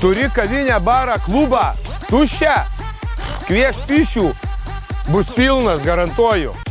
Turi kavinę, barą, klubą, tuščią, kvies pišių, bus pilnas, garantuoju.